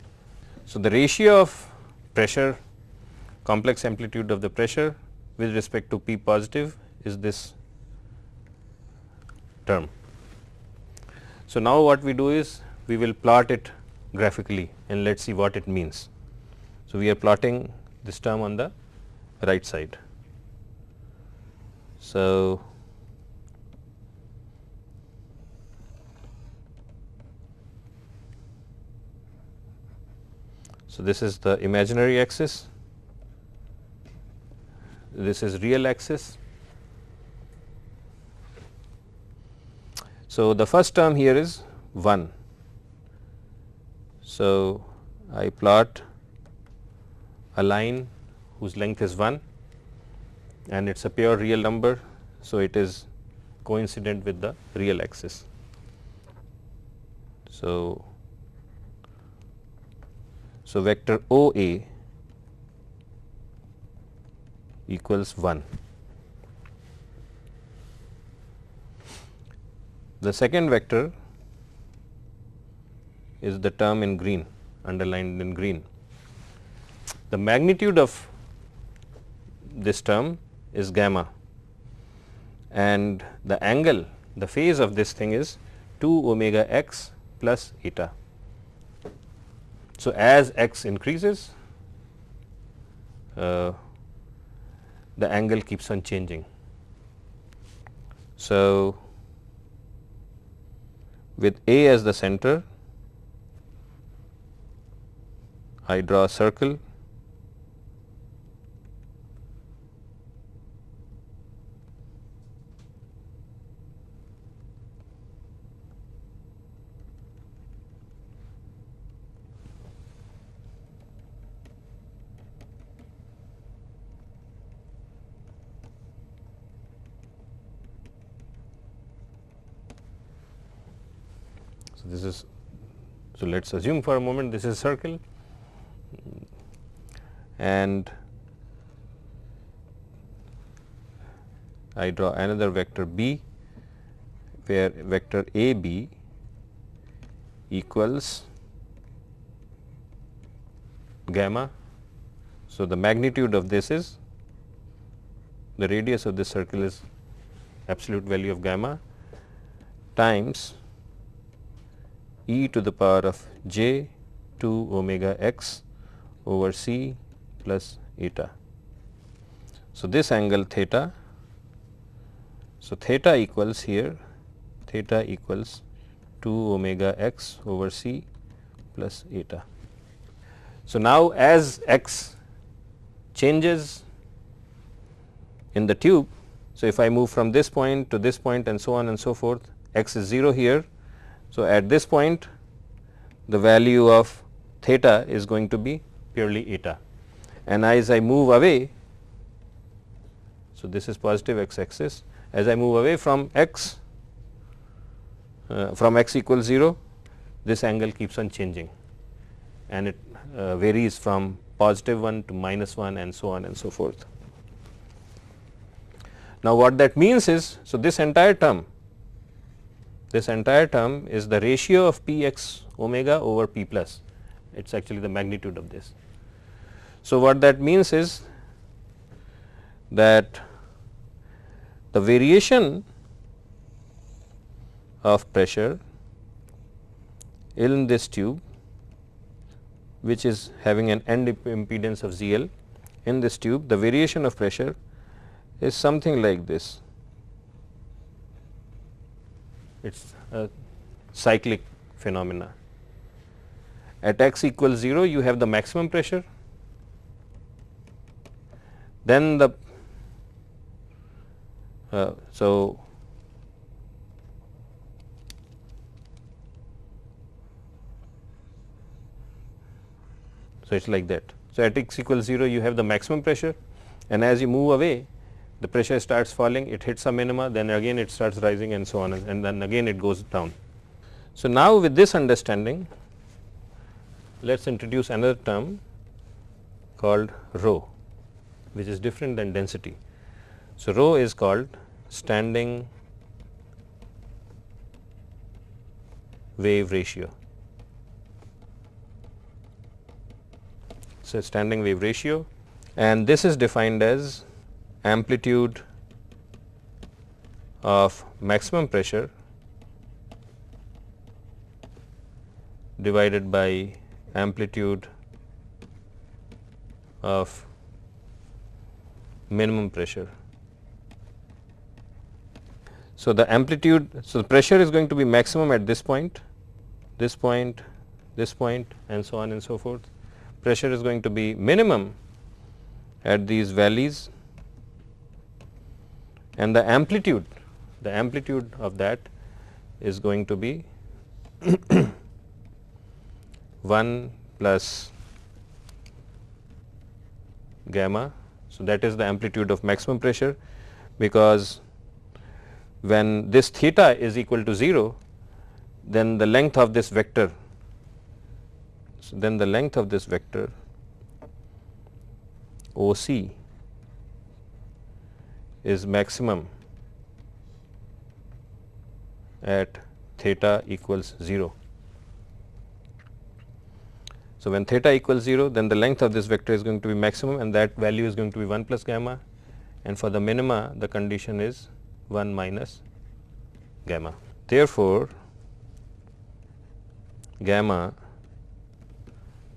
So, the ratio of pressure complex amplitude of the pressure with respect to P positive is this term. So, now what we do is we will plot it graphically and let us see what it means. So, we are plotting this term on the right side. So, so this is the imaginary axis, this is real axis So, the first term here is 1. So, I plot a line whose length is 1 and it is a pure real number. So, it is coincident with the real axis. So, so vector OA equals 1. The second vector is the term in green underlined in green. The magnitude of this term is gamma and the angle the phase of this thing is 2 omega x plus eta. So, as x increases uh, the angle keeps on changing. So, with A as the center I draw a circle So, this is so let us assume for a moment this is circle and I draw another vector b where vector a b equals gamma. So, the magnitude of this is the radius of this circle is absolute value of gamma times e to the power of j 2 omega x over c plus eta. So, this angle theta, so theta equals here theta equals 2 omega x over c plus eta. So, now as x changes in the tube, so if I move from this point to this point and so on and so forth, x is 0 here. So, at this point the value of theta is going to be purely eta and as I move away, so this is positive x axis, as I move away from x uh, from x equals 0, this angle keeps on changing and it uh, varies from positive 1 to minus 1 and so on and so forth. Now, what that means is, so this entire term, this entire term is the ratio of p x omega over p plus, it is actually the magnitude of this. So, what that means is that the variation of pressure in this tube which is having an end impedance of ZL in this tube the variation of pressure is something like this. It is a cyclic phenomena. At x equals 0 you have the maximum pressure then the uh, so so it is like that. So, at x equals 0 you have the maximum pressure and as you move away the pressure starts falling it hits a minima then again it starts rising and so on and then again it goes down. So, now with this understanding let us introduce another term called rho which is different than density. So, rho is called standing wave ratio. So, standing wave ratio and this is defined as amplitude of maximum pressure divided by amplitude of minimum pressure. So, the amplitude, so the pressure is going to be maximum at this point, this point, this point and so on and so forth. Pressure is going to be minimum at these valleys and the amplitude, the amplitude of that is going to be 1 plus gamma. So, that is the amplitude of maximum pressure because when this theta is equal to 0 then the length of this vector so then the length of this vector OC is maximum at theta equals 0. So, when theta equals 0 then the length of this vector is going to be maximum and that value is going to be 1 plus gamma and for the minima the condition is 1 minus gamma. Therefore, gamma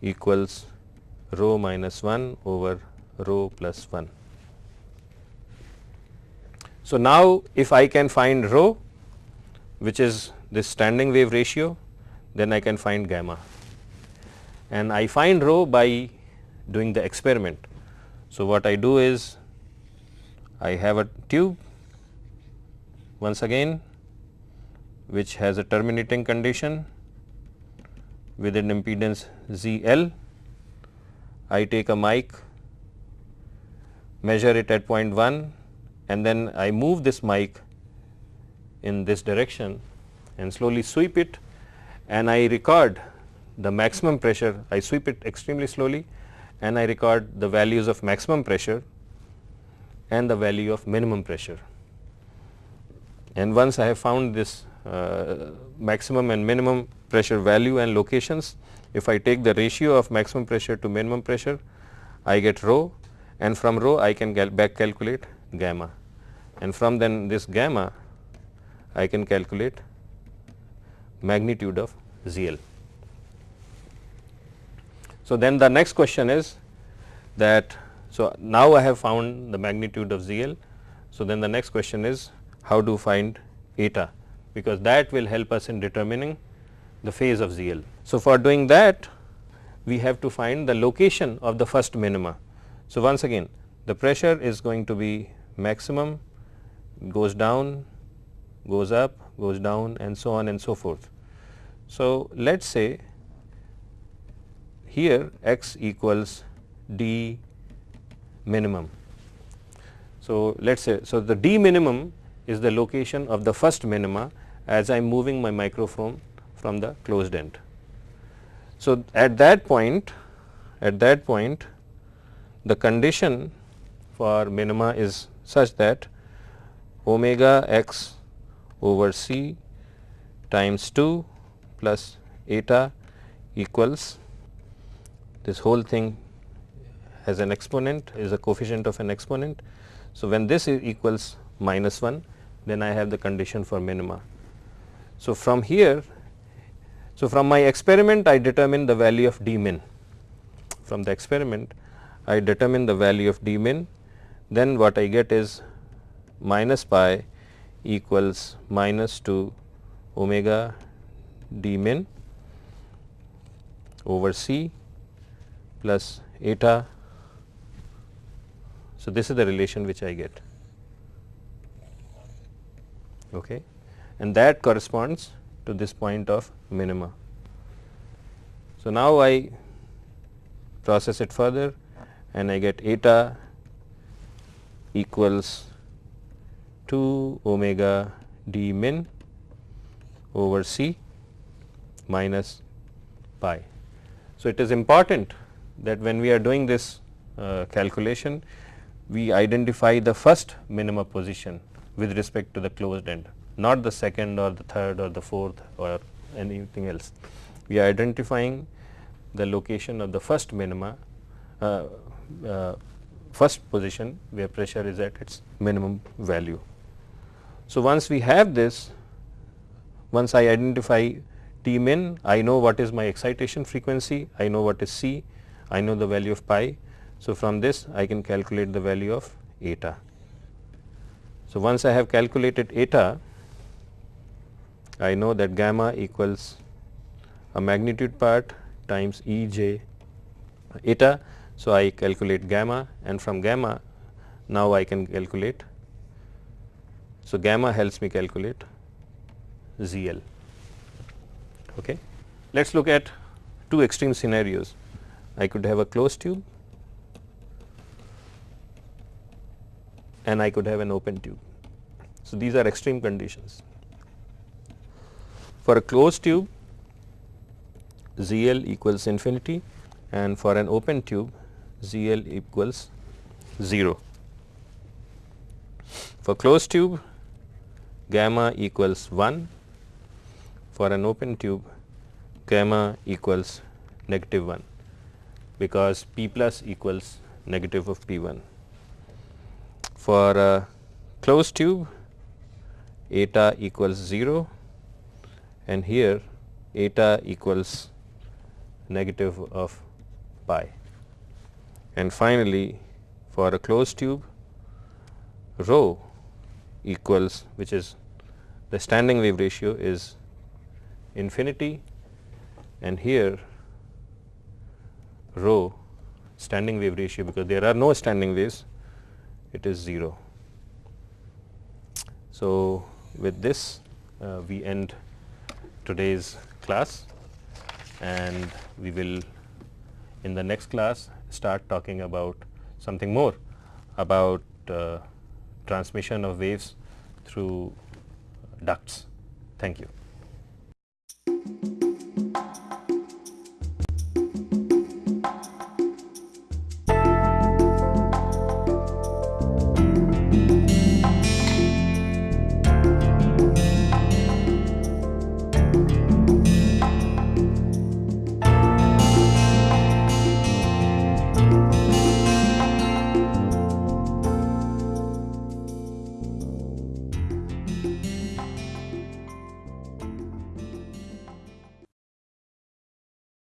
equals rho minus 1 over rho plus 1. So, now if I can find rho which is this standing wave ratio then I can find gamma and I find rho by doing the experiment. So, what I do is I have a tube once again which has a terminating condition with an impedance Z L. I take a mic, measure it at point 1 and then I move this mic in this direction and slowly sweep it. And I record the maximum pressure, I sweep it extremely slowly. And I record the values of maximum pressure and the value of minimum pressure. And once I have found this uh, maximum and minimum pressure value and locations, if I take the ratio of maximum pressure to minimum pressure, I get rho. And from rho I can back calculate gamma and from then this gamma I can calculate magnitude of ZL. So, then the next question is that so now I have found the magnitude of ZL. So, then the next question is how to find eta because that will help us in determining the phase of ZL. So, for doing that we have to find the location of the first minima. So, once again the pressure is going to be maximum goes down goes up goes down and so on and so forth. So, let us say here x equals d minimum. So, let us say so the d minimum is the location of the first minima as I am moving my microphone from the closed end. So, at that point at that point the condition for minima is such that omega x over c times 2 plus eta equals this whole thing has an exponent is a coefficient of an exponent. So, when this equals minus 1 then I have the condition for minima. So, from here so from my experiment I determine the value of d min from the experiment I determine the value of d min then what I get is minus pi equals minus 2 omega d min over c plus eta. So, this is the relation which I get okay. and that corresponds to this point of minima. So, now I process it further and I get eta equals 2 omega d min over c minus pi. So, it is important that when we are doing this uh, calculation, we identify the first minima position with respect to the closed end, not the second or the third or the fourth or anything else. We are identifying the location of the first minima, uh, uh, first position where pressure is at its minimum value. So, once we have this, once I identify d min, I know what is my excitation frequency, I know what is C, I know the value of pi. So, from this I can calculate the value of eta. So, once I have calculated eta, I know that gamma equals a magnitude part times E j eta. So, I calculate gamma and from gamma now I can calculate. So, gamma helps me calculate ZL. Okay. Let us look at two extreme scenarios. I could have a closed tube and I could have an open tube. So, these are extreme conditions. For a closed tube ZL equals infinity and for an open tube ZL equals 0. For closed tube gamma equals 1, for an open tube gamma equals negative 1 because P plus equals negative of P 1. For a closed tube eta equals 0 and here eta equals negative of pi. And finally, for a closed tube rho equals which is the standing wave ratio is infinity and here rho standing wave ratio because there are no standing waves it is 0. So, with this uh, we end today's class and we will in the next class start talking about something more about uh, transmission of waves through ducts. Thank you.